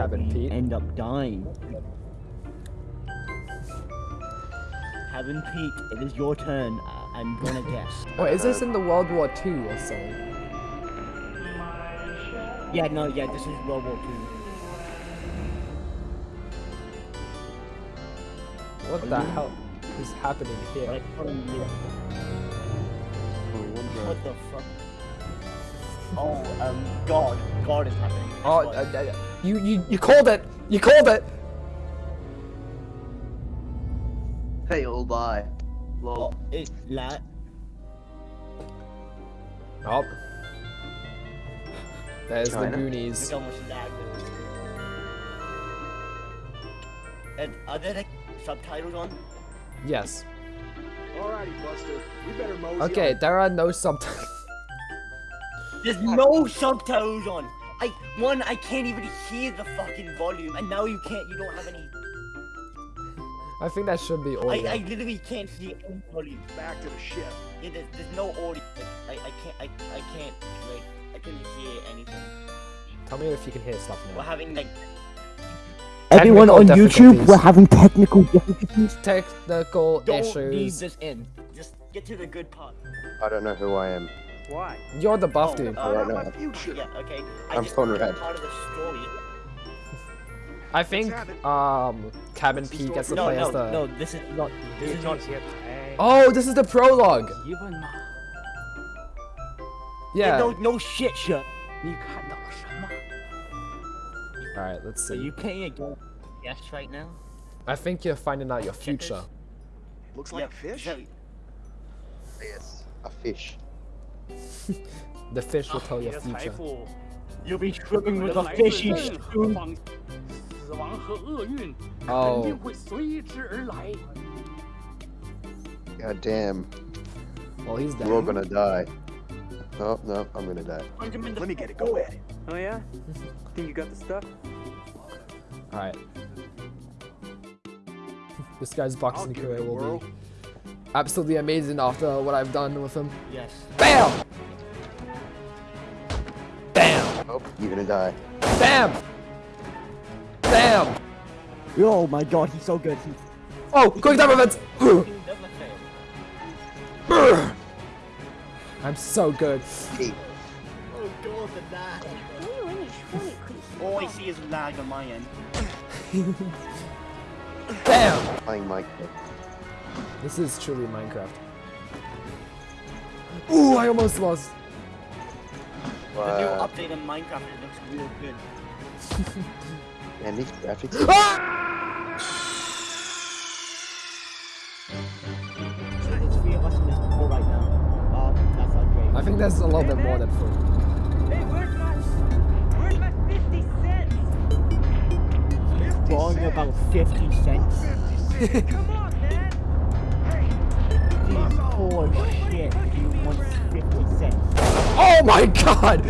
Cabin Pete. end up dying. Cabin Pete, it is your turn. Uh, I'm gonna guess. Oh, is this in the World War II or something? Yeah, no, yeah, this is World War II. What the hell is happening here? couldn't hear. Oh. What the fuck? Oh, um, God. God is happening. Oh, God. uh, uh, you you you called it. You called it. Hey, old die. Lol. Oh, it's la- Oh. There's China? the Goonies. Look how much lag there is. And are there like subtitles on? Yes. Alrighty, Buster. We better mosey Okay, on. there are no subtitles. There's no subtitles on. I one, I can't even hear the fucking volume, and now you can't. You don't have any. I think that should be audio. I, I literally can't hear any volume. back to the ship. Yeah, there's, there's no audio. I, I can't. I, I can't. Like, I couldn't hear anything. Tell me if you can hear stuff now. We're having like. Everyone on YouTube, we're having technical difficulties. Technical Don't leave issues. this in. Just get to the good part. I don't know who I am. Why? You're the buff Oh, dude. uh, I don't Not know. my future. Yeah. Okay. I I'm just phone want red. part of the story. I think um Cabin P gets to No, play no, as the. no. This is not. This is not. Oh, this is the prologue. Yeah. No, no shit, shit. All right, let's Are see. you playing a game? Yes, right now. I think you're finding out your future. Looks like a fish. Yes. A fish the fish will tell your future. You'll be swimming with the fishy soon. Oh. God damn. Well, he's dead. We're all gonna die. No, no, I'm gonna die. Let me get it. go at it. Oh yeah? Think you got the stuff? Alright. This guy's boxing career will be absolutely amazing after what I've done with him. Yes. Bam! Bam! Oh, you're gonna die. Bam! Bam! Oh my god, he's so good. He's Oh, quick time events! he never fails. I'm so good. Hey, Oh god, the lag. All I see is lag on my end. Bam! playing Minecraft. This is truly Minecraft. Ooh, I almost lost. The new update on Minecraft it looks real good. And these graphics. There's three of us in this call right now. Uh, that's not great. I think that's a little bit more than four. Hey, where's my where's my 50 cents? Wrong about 50 cents. Come on, man! Poor shit. He wants 50 cents. Oh my god!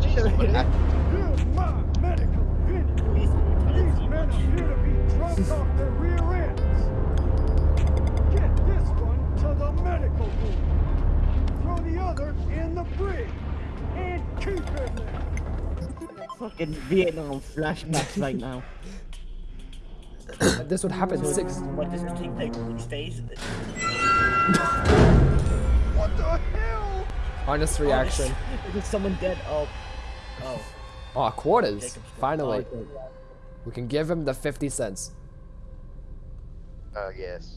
Here's my medical opinion. Please tell us These he men wants appear to be drunk off their rear ends. Get this one to the medical room. Throw the other in the brig. And keep him there. fucking Vietnam flashbacks right now. This would happen six. What does it take like six days? What the hell? Honest reaction. Is someone dead? Oh. Oh. Oh, quarters. Jacob's. Finally. Oh, We can give him the 50 cents. Oh, yes.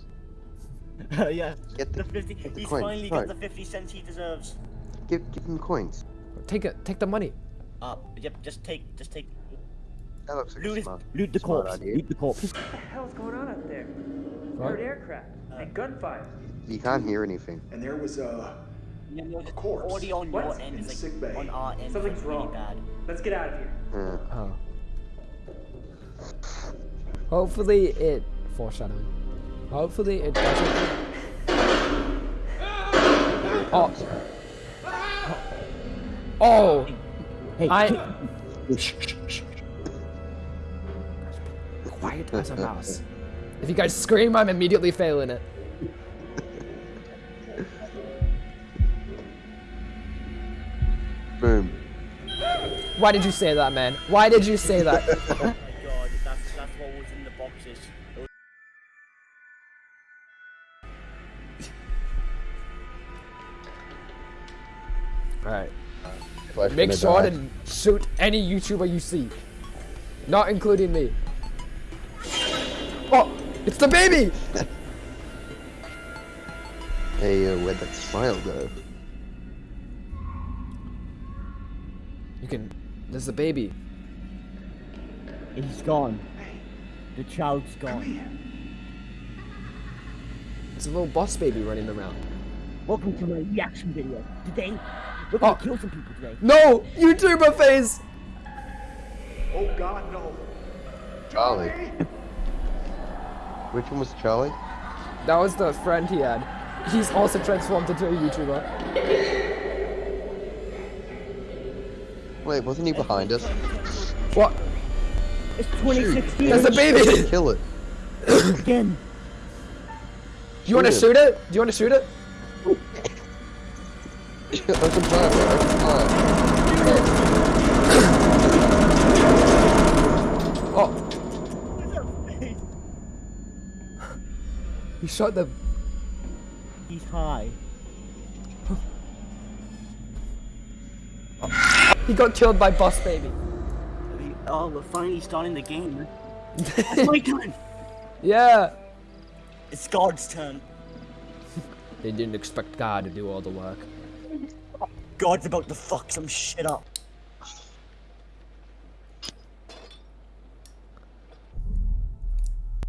okay. yeah. Get The the, 50. get the He's coin. finally Right. got the 50 cents he deserves. Give, give him coins. Take it. Take the money. Uh, yep, just take, just take. That looks like Loot, a smart, loot the corpse. idea. Loot the corpse. What the hell's going on up there? What? Heard aircraft and gunfire. You can't hear anything. And there was uh, Yeah, no, the corpse. audio on What? your end is the sick like bay. on our end. Something's is really wrong. bad. Let's get out of here. Uh, Oh. Hopefully it foreshadowing. Hopefully it doesn't. Oh. Oh. Hey, I. Quiet as a mouse. If you guys scream, I'm immediately failing it. boom. Why did you say that, man? Why did you say that? Oh my god, that's, that's what was in the boxes. It Alright. I Make finna sure die- to shoot any YouTuber you see. Not including me. It's the baby! Hey, uh, where'd that smile go? You can... There's the baby. He's gone. The child's gone. It's a little boss baby running around. Welcome to my reaction video. Today, we're gonna Oh. kill some people today. No! YouTuber face! Oh God, no. Charlie. Which one was Charlie? That was the friend he had. He's also transformed into a YouTuber. Wait, wasn't he behind us? What? It's 2016 There's a baby! Kill it. again. Do you want to Shoot shoot it? Do you want to shoot it? open fire, bro. Open fire. Oh! He shot the... He's high. He got killed by boss baby. Oh, we're finally starting the game. It's my turn. Yeah! It's God's turn. They didn't expect God to do all the work. God's about to fuck some shit up.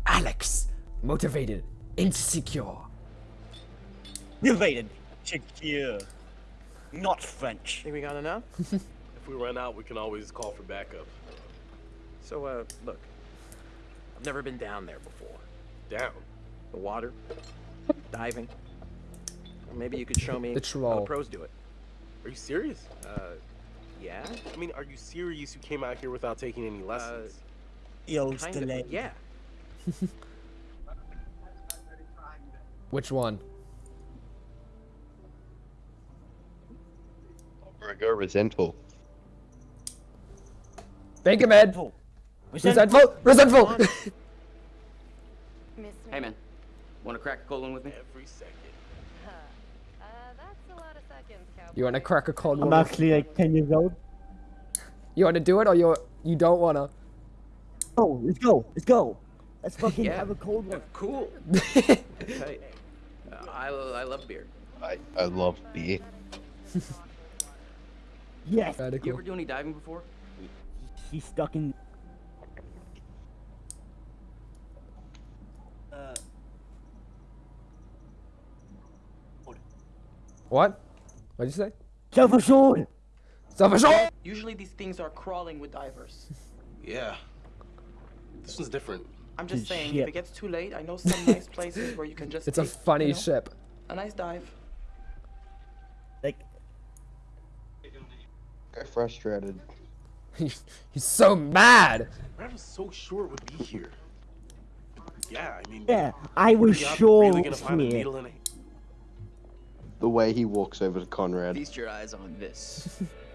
Alex! Motivated. Insecure. Motivated. Secure. Not French. Think we got enough? If we run out, we can always call for backup. So, uh, look. I've never been down there before. Down. The water, diving. Or maybe you could show me The how the pros do it. Are you serious? Uh, yeah? I mean, are you serious? You came out here without taking any lessons. Yo, Kind of. Yeah. Which one? Or go resentful. Thank you, man. Resentful. Resentful! Resentful! Hey man, want to crack a cold one with me? Every second. Uh, that's a lot of seconds, you wanna crack a cold I'm one? actually like 10 years old. You wanna do it or you you don't wanna? Oh, let's go. Let's go. Let's fucking Yeah. have a cold one. Cool. Hey, I, I love beer. I, I love beer. Yes. You ever do any diving before? He's stuck in. Uh, What? What'd you say? self assured. Self-assured! Usually these things are crawling with divers. Yeah. This one's different. I'm just saying, Shit. if it gets too late, I know some nice places where you can just It's a funny you know, ship. A nice dive. Like, I'm frustrated. He's so mad! I was so sure it would be here. Yeah, I mean. yeah, I was sure really it gonna was find a here. needle in a The way he walks over to Conrad. Feast your eyes on this.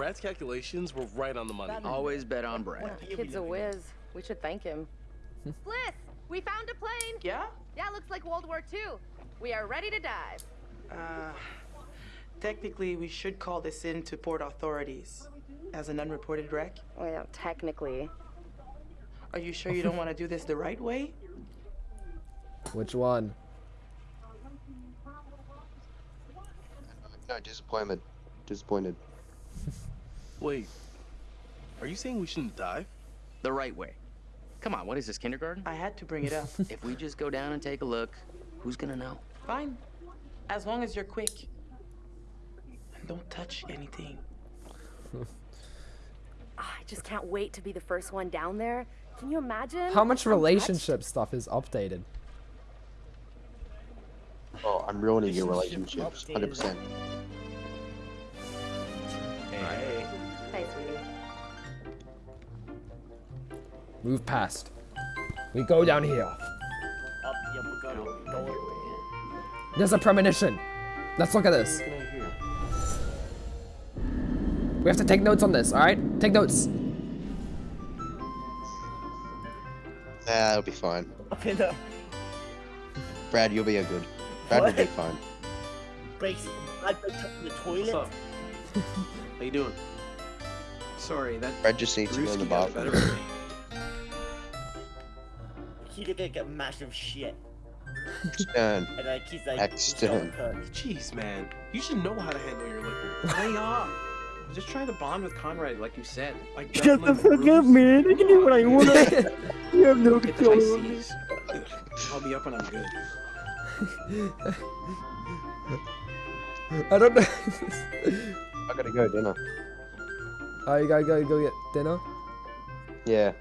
Brad's calculations were right on the money. Always bet on Brad. Kid's a whiz. We should thank him. Fliss, we found a plane. Yeah? Yeah, looks like World War II. We are ready to dive. Uh, technically, we should call this in to port authorities as an unreported wreck. Well, technically. Are you sure you don't want to do this the right way? Which one? No, disappointment. Disappointed. Wait. Are you saying we shouldn't dive? The right way. Come on, what is this, kindergarten? I had to bring it up. If we just go down and take a look, who's gonna know? Fine. As long as you're quick. And don't touch anything. I just can't wait to be the first one down there. Can you imagine? How much I'm touched. relationship stuff is updated? Oh, I'm ruining your relationships. Relationship 100%. Hey. Hey, Move past. We go down here. Up, yeah, we're gonna go. There's a premonition. Let's look at this. Looking at here. We have to take notes on this, alright? Take notes. Ah, it'll be fine. Okay, no. Brad, you'll be a good. Brad will be fine. Breaks. I breaks up the toilet. What's up? How you doing? Sorry, that Brad just needs to go in the Brewski got the bathroom. Better of me. He looked like a massive shit. Stern. And like he's like Extern. Excellent. Jeez, man. You should know how to handle your liquor. Lay off. I'm just trying to bond with Conrad, like you said. Like Shut the Bethlehem fuck up, man. I can do what I want. you have no Get the control over me. C's. I'll be up when I'm good. I don't know. I gotta go dinner. oh, you gotta go, go get dinner? Yeah.